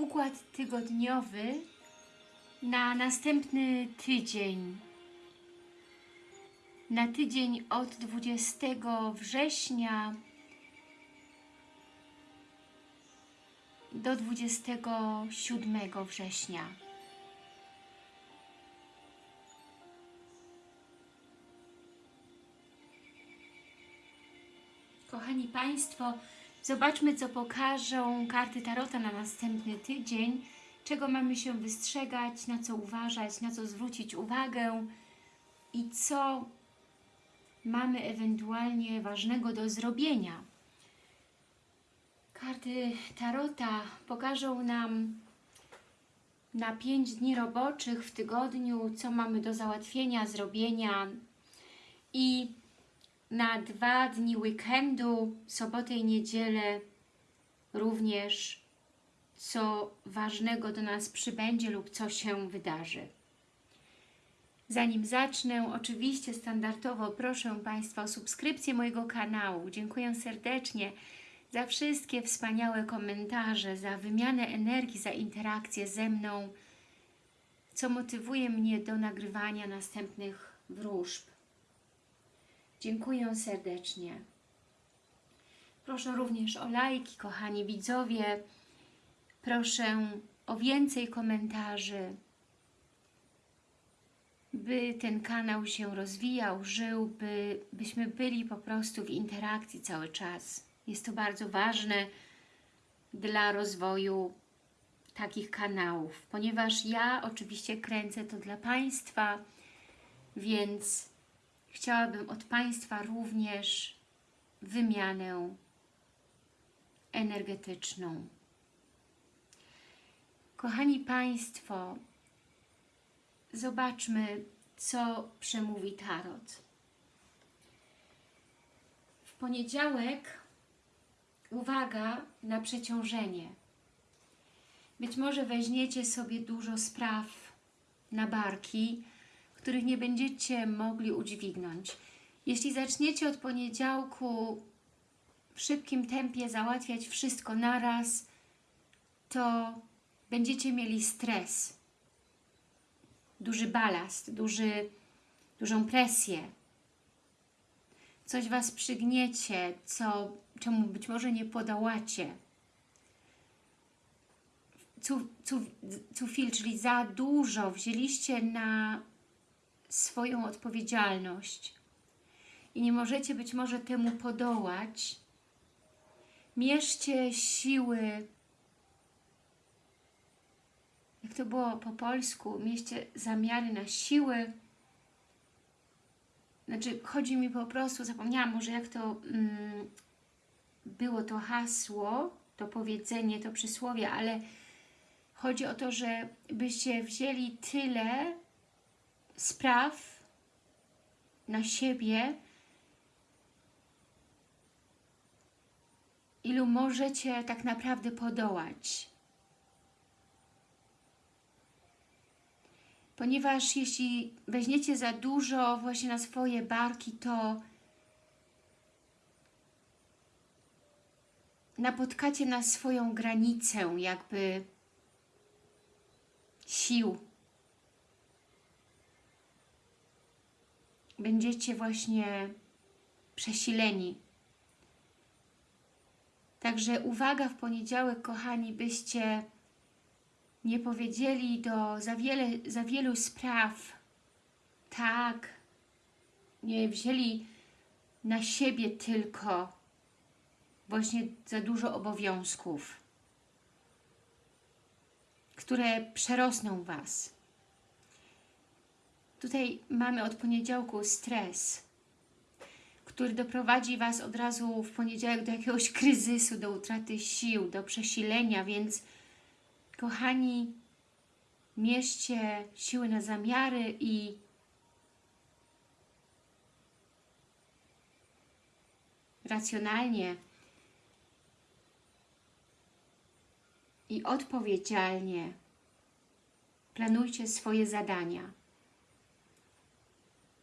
układ tygodniowy na następny tydzień. Na tydzień od 20 września do 27 września. Kochani Państwo, zobaczmy co pokażą karty Tarota na następny tydzień, czego mamy się wystrzegać, na co uważać, na co zwrócić uwagę i co mamy ewentualnie ważnego do zrobienia. Karty Tarota pokażą nam na 5 dni roboczych w tygodniu, co mamy do załatwienia, zrobienia i na dwa dni weekendu, sobotę i niedzielę również co ważnego do nas przybędzie lub co się wydarzy. Zanim zacznę, oczywiście standardowo proszę Państwa o subskrypcję mojego kanału. Dziękuję serdecznie za wszystkie wspaniałe komentarze, za wymianę energii, za interakcję ze mną, co motywuje mnie do nagrywania następnych wróżb. Dziękuję serdecznie. Proszę również o lajki, kochani widzowie. Proszę o więcej komentarzy, by ten kanał się rozwijał, żył, by, byśmy byli po prostu w interakcji cały czas. Jest to bardzo ważne dla rozwoju takich kanałów, ponieważ ja oczywiście kręcę to dla Państwa, więc chciałabym od Państwa również wymianę energetyczną. Kochani Państwo, zobaczmy, co przemówi Tarot. W poniedziałek uwaga na przeciążenie. Być może weźmiecie sobie dużo spraw na barki, których nie będziecie mogli udźwignąć. Jeśli zaczniecie od poniedziałku w szybkim tempie załatwiać wszystko naraz, to będziecie mieli stres, duży balast, duży, dużą presję. Coś Was przygniecie, co, czemu być może nie podołacie. Viel, czyli za dużo wzięliście na swoją odpowiedzialność. I nie możecie być może temu podołać, mierzcie siły, jak to było po polsku, mieście zamiary na siły, znaczy chodzi mi po prostu, zapomniałam może jak to mm, było to hasło, to powiedzenie, to przysłowie, ale chodzi o to, że byście wzięli tyle spraw na siebie, ilu możecie tak naprawdę podołać. Ponieważ jeśli weźmiecie za dużo właśnie na swoje barki, to napotkacie na swoją granicę jakby sił. Będziecie właśnie przesileni. Także uwaga w poniedziałek, kochani, byście nie powiedzieli do za, wiele, za wielu spraw tak, nie wzięli na siebie tylko właśnie za dużo obowiązków, które przerosną Was. Tutaj mamy od poniedziałku stres, który doprowadzi Was od razu w poniedziałek do jakiegoś kryzysu, do utraty sił, do przesilenia, więc kochani, mieście siły na zamiary i racjonalnie i odpowiedzialnie planujcie swoje zadania.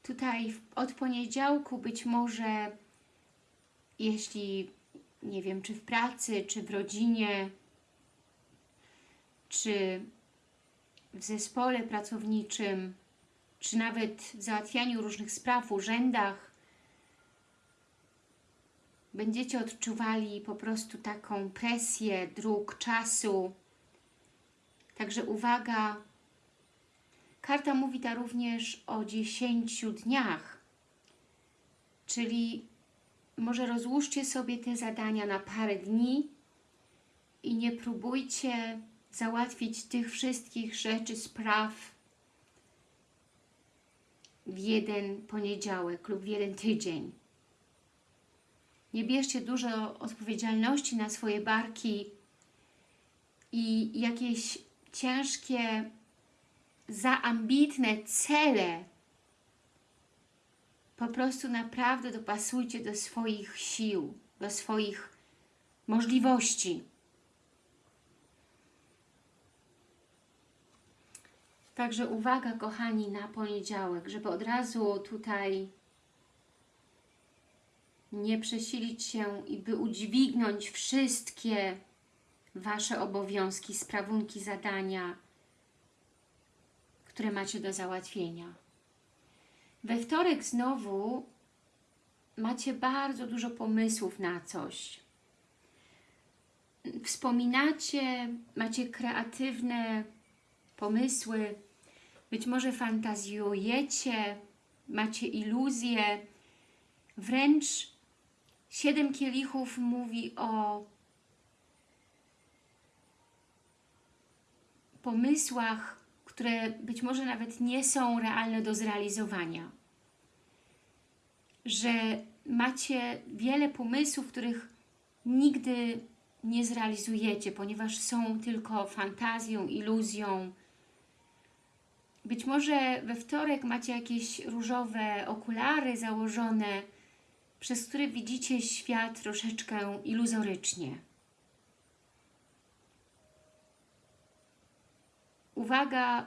Tutaj od poniedziałku być może, jeśli nie wiem, czy w pracy, czy w rodzinie, czy w zespole pracowniczym, czy nawet w załatwianiu różnych spraw, urzędach, będziecie odczuwali po prostu taką presję dróg, czasu. Także uwaga, karta mówi ta również o 10 dniach, czyli może rozłóżcie sobie te zadania na parę dni i nie próbujcie załatwić tych wszystkich rzeczy, spraw w jeden poniedziałek lub w jeden tydzień. Nie bierzcie dużo odpowiedzialności na swoje barki i jakieś ciężkie, zaambitne cele po prostu naprawdę dopasujcie do swoich sił, do swoich możliwości. Także uwaga, kochani, na poniedziałek, żeby od razu tutaj nie przesilić się i by udźwignąć wszystkie Wasze obowiązki, sprawunki, zadania, które macie do załatwienia. We wtorek znowu macie bardzo dużo pomysłów na coś. Wspominacie, macie kreatywne pomysły, być może fantazjujecie, macie iluzje, wręcz siedem kielichów mówi o pomysłach, które być może nawet nie są realne do zrealizowania. Że macie wiele pomysłów, których nigdy nie zrealizujecie, ponieważ są tylko fantazją, iluzją. Być może we wtorek macie jakieś różowe okulary założone, przez które widzicie świat troszeczkę iluzorycznie. Uwaga,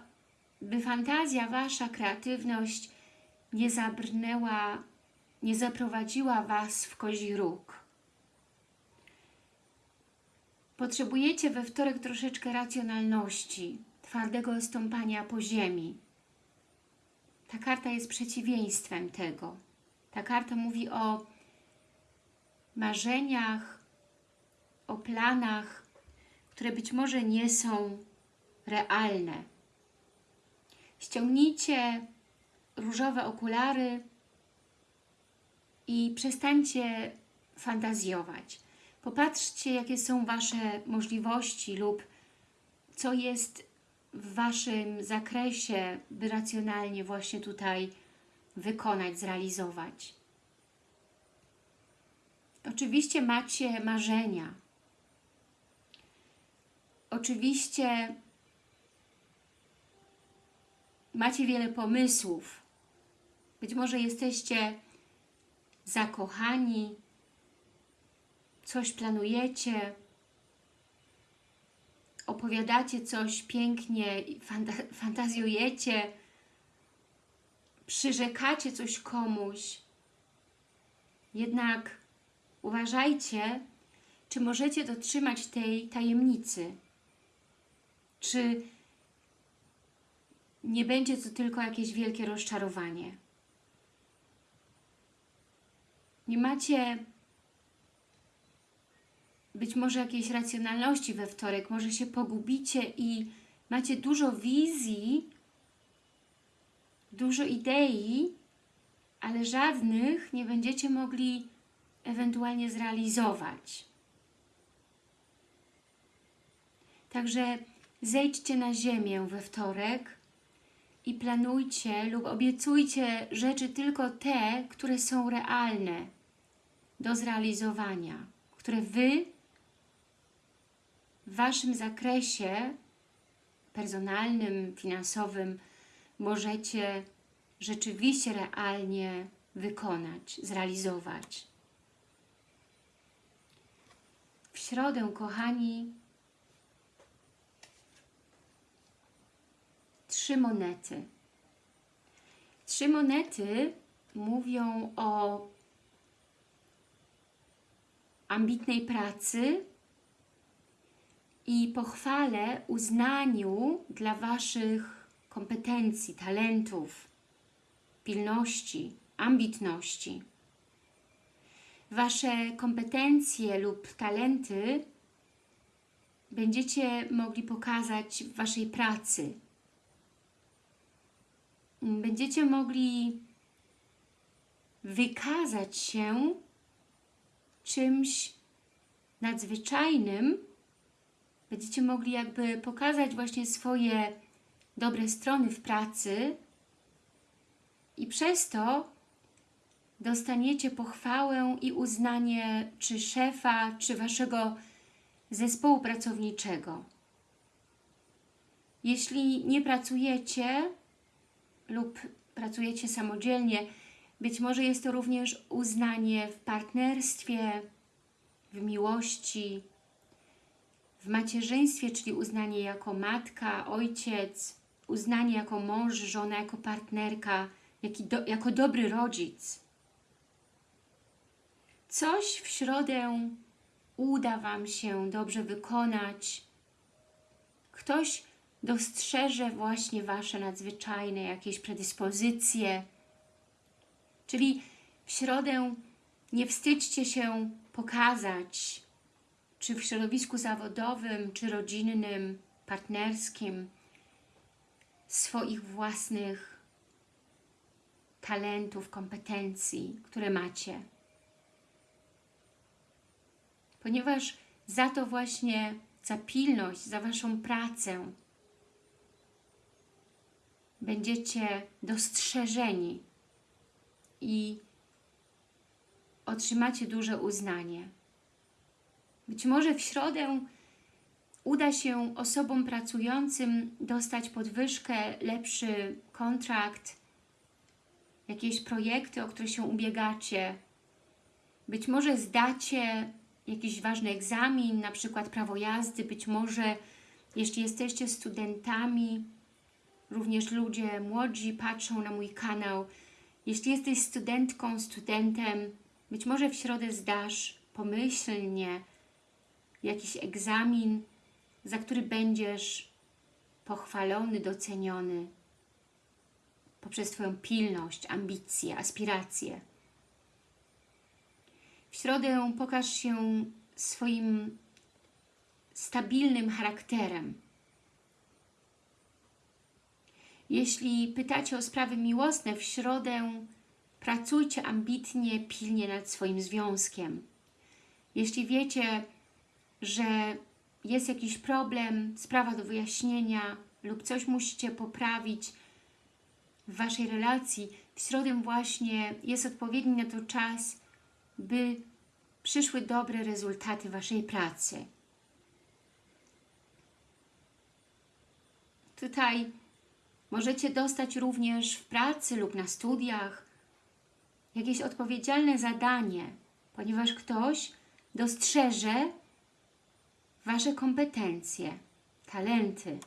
by fantazja Wasza, kreatywność nie zabrnęła, nie zaprowadziła Was w kozi róg. Potrzebujecie we wtorek troszeczkę racjonalności, twardego stąpania po ziemi. Ta karta jest przeciwieństwem tego. Ta karta mówi o marzeniach, o planach, które być może nie są realne. Ściągnijcie różowe okulary i przestańcie fantazjować. Popatrzcie, jakie są Wasze możliwości lub co jest w Waszym zakresie, by racjonalnie właśnie tutaj wykonać, zrealizować. Oczywiście macie marzenia. Oczywiście macie wiele pomysłów. Być może jesteście zakochani, coś planujecie, opowiadacie coś pięknie, fanta fantazjujecie, przyrzekacie coś komuś. Jednak uważajcie, czy możecie dotrzymać tej tajemnicy. Czy nie będzie to tylko jakieś wielkie rozczarowanie. Nie macie być może jakiejś racjonalności we wtorek, może się pogubicie i macie dużo wizji, dużo idei, ale żadnych nie będziecie mogli ewentualnie zrealizować. Także zejdźcie na ziemię we wtorek i planujcie lub obiecujcie rzeczy tylko te, które są realne do zrealizowania, które Wy w Waszym zakresie personalnym, finansowym możecie rzeczywiście realnie wykonać, zrealizować. W środę, kochani, trzy monety. Trzy monety mówią o ambitnej pracy, i pochwale, uznaniu dla Waszych kompetencji, talentów, pilności, ambitności. Wasze kompetencje lub talenty będziecie mogli pokazać w Waszej pracy. Będziecie mogli wykazać się czymś nadzwyczajnym, będziecie mogli jakby pokazać właśnie swoje dobre strony w pracy i przez to dostaniecie pochwałę i uznanie czy szefa, czy Waszego zespołu pracowniczego. Jeśli nie pracujecie lub pracujecie samodzielnie, być może jest to również uznanie w partnerstwie, w miłości, w macierzyństwie, czyli uznanie jako matka, ojciec, uznanie jako mąż, żona, jako partnerka, do, jako dobry rodzic. Coś w środę uda Wam się dobrze wykonać. Ktoś dostrzeże właśnie Wasze nadzwyczajne jakieś predyspozycje. Czyli w środę nie wstydźcie się pokazać, czy w środowisku zawodowym, czy rodzinnym, partnerskim, swoich własnych talentów, kompetencji, które macie. Ponieważ za to właśnie, za pilność, za Waszą pracę będziecie dostrzeżeni i otrzymacie duże uznanie. Być może w środę uda się osobom pracującym dostać podwyżkę, lepszy kontrakt, jakieś projekty, o które się ubiegacie. Być może zdacie jakiś ważny egzamin, na przykład prawo jazdy, być może jeśli jesteście studentami, również ludzie młodzi patrzą na mój kanał. Jeśli jesteś studentką, studentem, być może w środę zdasz pomyślnie jakiś egzamin, za który będziesz pochwalony, doceniony poprzez Twoją pilność, ambicje, aspiracje. W środę pokaż się swoim stabilnym charakterem. Jeśli pytacie o sprawy miłosne, w środę pracujcie ambitnie, pilnie nad swoim związkiem. Jeśli wiecie, że jest jakiś problem, sprawa do wyjaśnienia lub coś musicie poprawić w Waszej relacji, w środę właśnie jest odpowiedni na to czas, by przyszły dobre rezultaty Waszej pracy. Tutaj możecie dostać również w pracy lub na studiach jakieś odpowiedzialne zadanie, ponieważ ktoś dostrzeże Wasze kompetencje, talenty,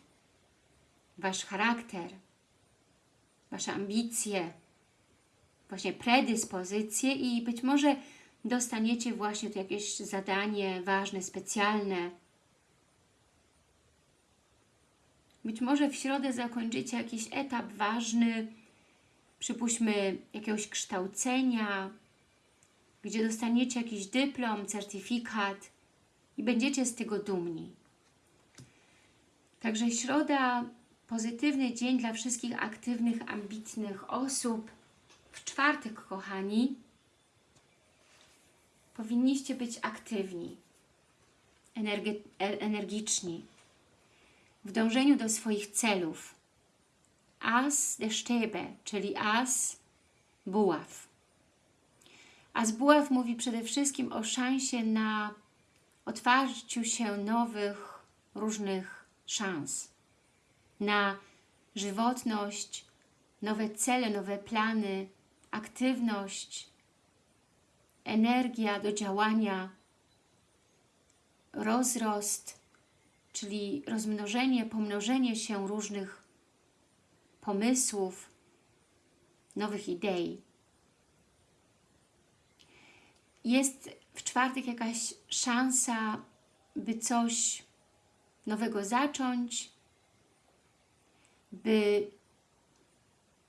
Wasz charakter, Wasze ambicje, właśnie predyspozycje i być może dostaniecie właśnie jakieś zadanie ważne, specjalne. Być może w środę zakończycie jakiś etap ważny, przypuśćmy jakiegoś kształcenia, gdzie dostaniecie jakiś dyplom, certyfikat i będziecie z tego dumni. Także środa, pozytywny dzień dla wszystkich aktywnych, ambitnych osób. W czwartek, kochani, powinniście być aktywni, energiczni, w dążeniu do swoich celów. As de czyli as buław. As buław mówi przede wszystkim o szansie na otwarciu się nowych, różnych szans, na żywotność, nowe cele, nowe plany, aktywność, energia do działania, rozrost, czyli rozmnożenie, pomnożenie się różnych pomysłów, nowych idei. Jest w czwartek jakaś szansa, by coś nowego zacząć, by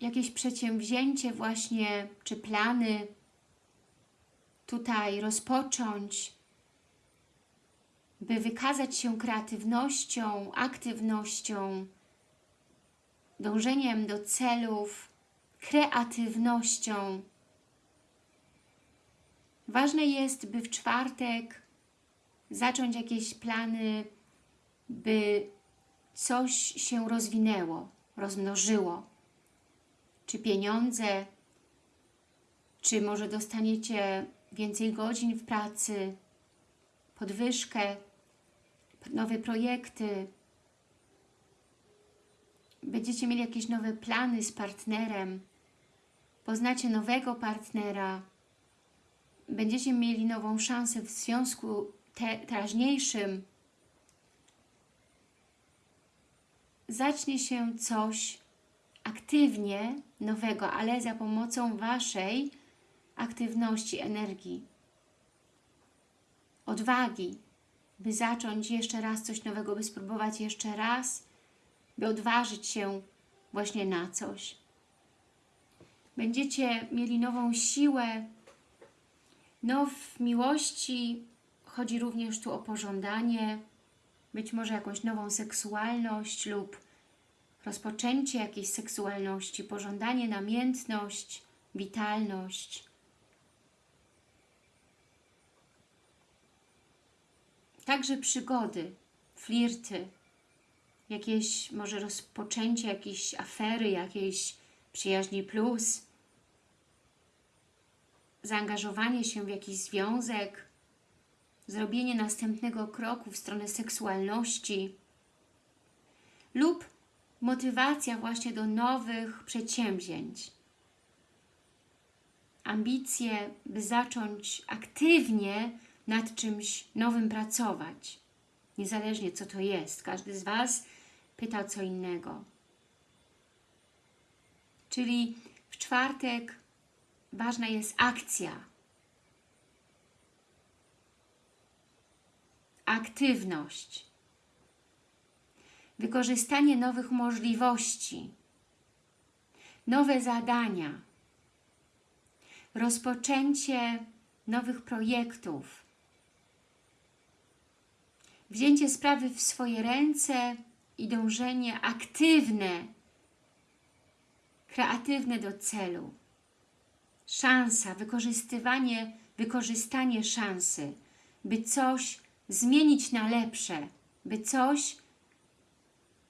jakieś przedsięwzięcie właśnie, czy plany tutaj rozpocząć, by wykazać się kreatywnością, aktywnością, dążeniem do celów, kreatywnością. Ważne jest, by w czwartek zacząć jakieś plany, by coś się rozwinęło, rozmnożyło. Czy pieniądze, czy może dostaniecie więcej godzin w pracy, podwyżkę, nowe projekty, będziecie mieli jakieś nowe plany z partnerem, poznacie nowego partnera, będziecie mieli nową szansę w związku te, teraźniejszym, zacznie się coś aktywnie nowego, ale za pomocą Waszej aktywności, energii, odwagi, by zacząć jeszcze raz coś nowego, by spróbować jeszcze raz, by odważyć się właśnie na coś. Będziecie mieli nową siłę, no w miłości chodzi również tu o pożądanie, być może jakąś nową seksualność lub rozpoczęcie jakiejś seksualności, pożądanie, namiętność, witalność. Także przygody, flirty, jakieś może rozpoczęcie jakiejś afery, jakiejś przyjaźni plus, zaangażowanie się w jakiś związek, zrobienie następnego kroku w stronę seksualności lub motywacja właśnie do nowych przedsięwzięć. Ambicje, by zacząć aktywnie nad czymś nowym pracować. Niezależnie co to jest. Każdy z Was pyta co innego. Czyli w czwartek ważna jest akcja. Aktywność. Wykorzystanie nowych możliwości. Nowe zadania. Rozpoczęcie nowych projektów. Wzięcie sprawy w swoje ręce i dążenie aktywne, kreatywne do celu. Szansa, wykorzystywanie, wykorzystanie szansy, by coś zmienić na lepsze, by coś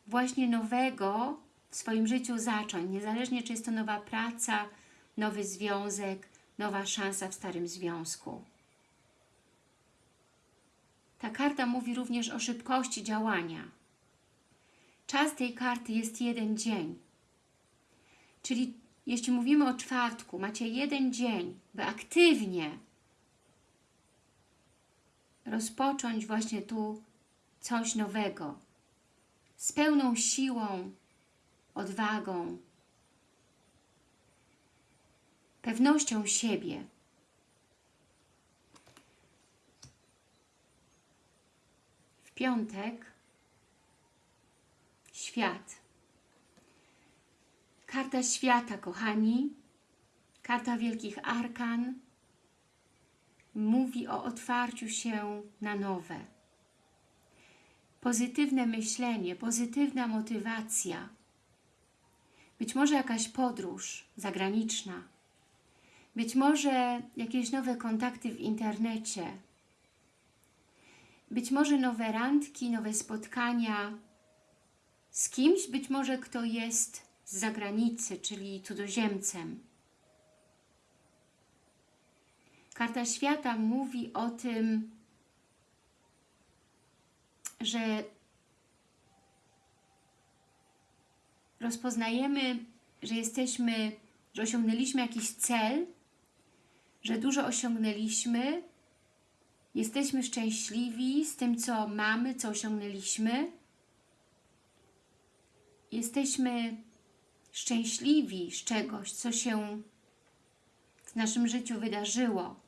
właśnie nowego w swoim życiu zacząć, niezależnie czy jest to nowa praca, nowy związek, nowa szansa w starym związku. Ta karta mówi również o szybkości działania. Czas tej karty jest jeden dzień. Czyli jeśli mówimy o czwartku, macie jeden dzień, by aktywnie rozpocząć właśnie tu coś nowego. Z pełną siłą, odwagą, pewnością siebie. Piątek świat. Karta świata, kochani, karta wielkich arkan, mówi o otwarciu się na nowe. Pozytywne myślenie, pozytywna motywacja, być może jakaś podróż zagraniczna, być może jakieś nowe kontakty w internecie, być może nowe randki, nowe spotkania z kimś, być może kto jest z zagranicy, czyli cudzoziemcem. Karta Świata mówi o tym, że rozpoznajemy, że jesteśmy, że osiągnęliśmy jakiś cel, że dużo osiągnęliśmy, jesteśmy szczęśliwi z tym, co mamy, co osiągnęliśmy, jesteśmy szczęśliwi z czegoś, co się w naszym życiu wydarzyło,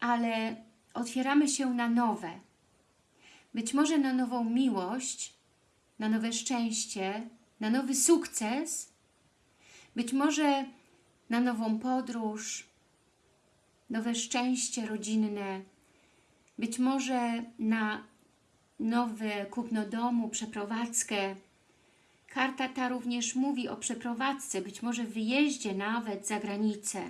ale otwieramy się na nowe. być może na nową miłość, na nowe szczęście, na nowy sukces, być może na nową podróż, nowe szczęście rodzinne, być może na nowe kupno domu, przeprowadzkę. Karta ta również mówi o przeprowadzce, być może wyjeździe nawet za granicę.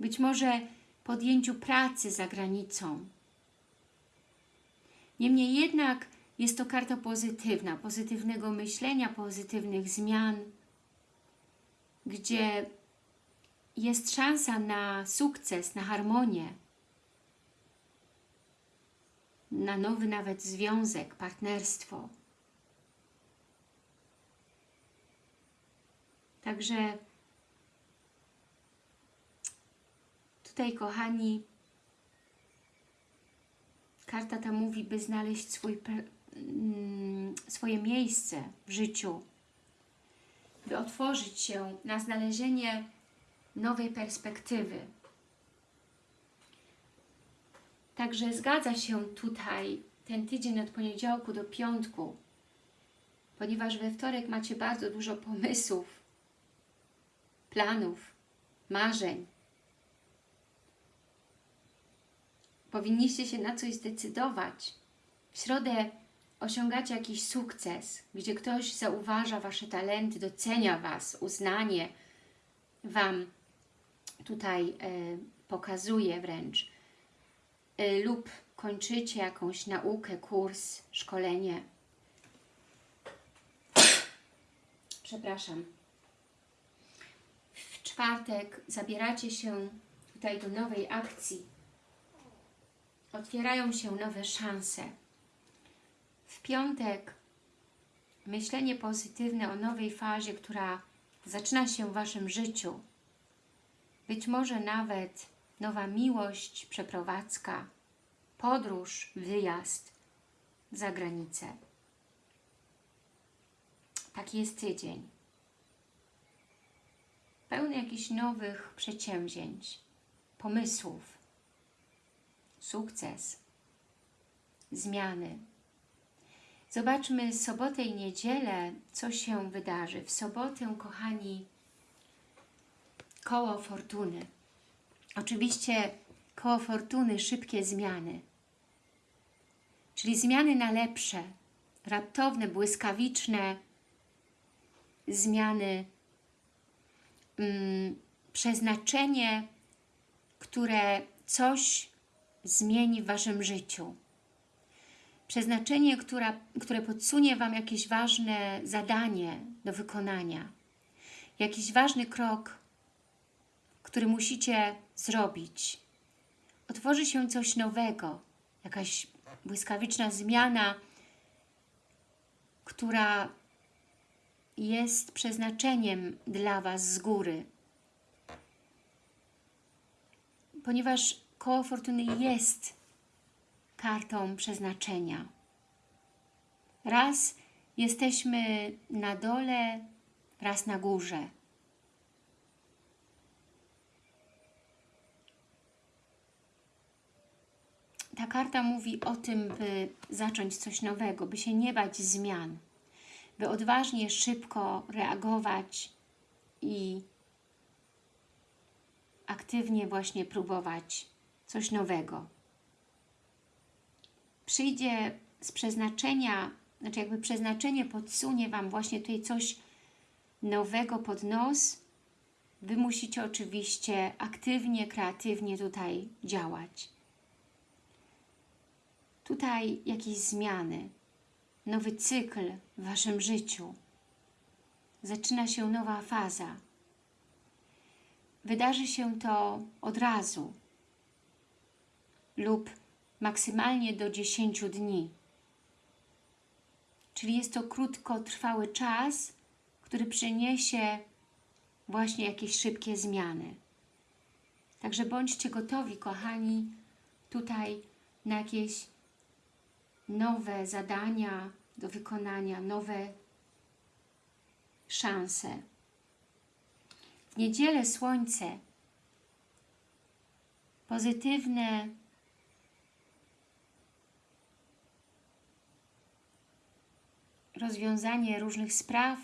Być może podjęciu pracy za granicą. Niemniej jednak jest to karta pozytywna, pozytywnego myślenia, pozytywnych zmian, gdzie jest szansa na sukces, na harmonię, na nowy nawet związek, partnerstwo. Także tutaj, kochani, karta ta mówi, by znaleźć swój, mm, swoje miejsce w życiu, by otworzyć się na znalezienie nowej perspektywy. Także zgadza się tutaj ten tydzień od poniedziałku do piątku, ponieważ we wtorek macie bardzo dużo pomysłów, planów, marzeń. Powinniście się na coś zdecydować. W środę osiągacie jakiś sukces, gdzie ktoś zauważa Wasze talenty, docenia Was, uznanie Wam tutaj e, pokazuje wręcz e, lub kończycie jakąś naukę, kurs, szkolenie. Przepraszam. W czwartek zabieracie się tutaj do nowej akcji. Otwierają się nowe szanse. W piątek myślenie pozytywne o nowej fazie, która zaczyna się w Waszym życiu. Być może nawet nowa miłość, przeprowadzka, podróż, wyjazd za granicę. Taki jest tydzień. Pełny jakichś nowych przedsięwzięć, pomysłów, sukces, zmiany. Zobaczmy sobotę i niedzielę, co się wydarzy. W sobotę, kochani, koło fortuny. Oczywiście koło fortuny, szybkie zmiany. Czyli zmiany na lepsze, raptowne, błyskawiczne zmiany, mm, przeznaczenie, które coś zmieni w Waszym życiu. Przeznaczenie, która, które podsunie Wam jakieś ważne zadanie do wykonania. Jakiś ważny krok, który musicie zrobić. Otworzy się coś nowego, jakaś błyskawiczna zmiana, która jest przeznaczeniem dla Was z góry. Ponieważ koło fortuny jest kartą przeznaczenia. Raz jesteśmy na dole, raz na górze. Ta karta mówi o tym, by zacząć coś nowego, by się nie bać zmian, by odważnie, szybko reagować i aktywnie właśnie próbować coś nowego. Przyjdzie z przeznaczenia, znaczy jakby przeznaczenie podsunie Wam właśnie tutaj coś nowego pod nos, Wy musicie oczywiście aktywnie, kreatywnie tutaj działać. Tutaj jakieś zmiany, nowy cykl w Waszym życiu. Zaczyna się nowa faza. Wydarzy się to od razu lub maksymalnie do 10 dni. Czyli jest to krótkotrwały czas, który przyniesie właśnie jakieś szybkie zmiany. Także bądźcie gotowi, kochani, tutaj na jakieś nowe zadania do wykonania, nowe szanse. W niedzielę słońce, pozytywne. Rozwiązanie różnych spraw,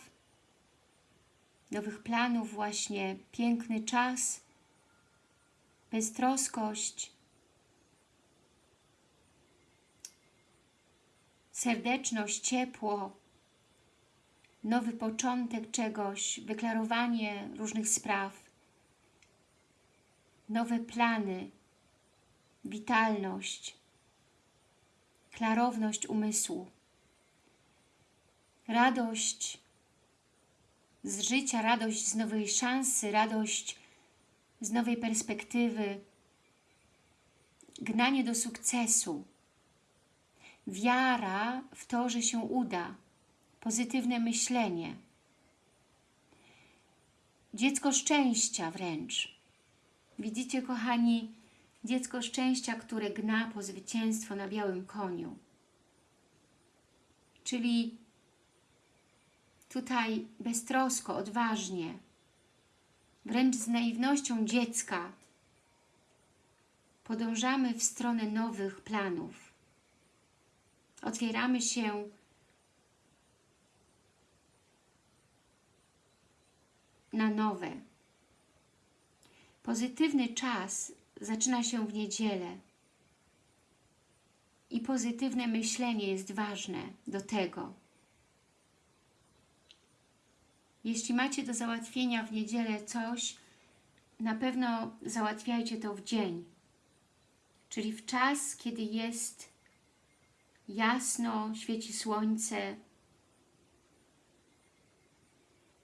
nowych planów właśnie, piękny czas, beztroskość, serdeczność, ciepło, nowy początek czegoś, wyklarowanie różnych spraw, nowe plany, witalność, klarowność umysłu, radość z życia, radość z nowej szansy, radość z nowej perspektywy, gnanie do sukcesu, wiara w to, że się uda, pozytywne myślenie, dziecko szczęścia wręcz. Widzicie, kochani, dziecko szczęścia, które gna po zwycięstwo na białym koniu. Czyli tutaj beztrosko, odważnie, wręcz z naiwnością dziecka podążamy w stronę nowych planów. Otwieramy się na nowe. Pozytywny czas zaczyna się w niedzielę i pozytywne myślenie jest ważne do tego. Jeśli macie do załatwienia w niedzielę coś, na pewno załatwiajcie to w dzień, czyli w czas, kiedy jest jasno, świeci słońce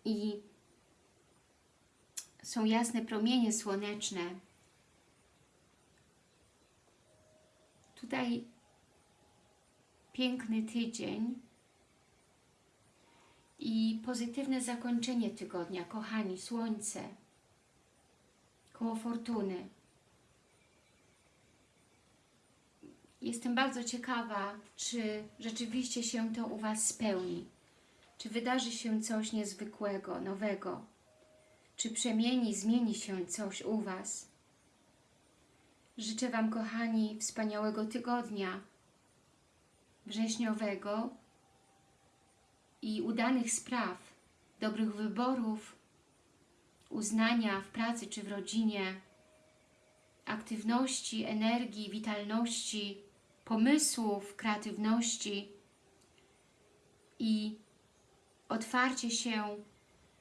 i są jasne promienie słoneczne. Tutaj piękny tydzień i pozytywne zakończenie tygodnia. Kochani, słońce koło fortuny. Jestem bardzo ciekawa, czy rzeczywiście się to u Was spełni. Czy wydarzy się coś niezwykłego, nowego. Czy przemieni, zmieni się coś u Was. Życzę Wam, kochani, wspaniałego tygodnia wrześniowego i udanych spraw, dobrych wyborów, uznania w pracy czy w rodzinie, aktywności, energii, witalności, pomysłów, kreatywności i otwarcie się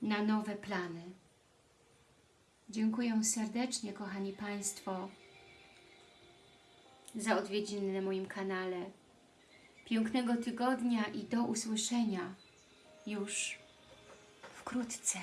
na nowe plany. Dziękuję serdecznie, kochani Państwo, za odwiedziny na moim kanale. Pięknego tygodnia i do usłyszenia już wkrótce.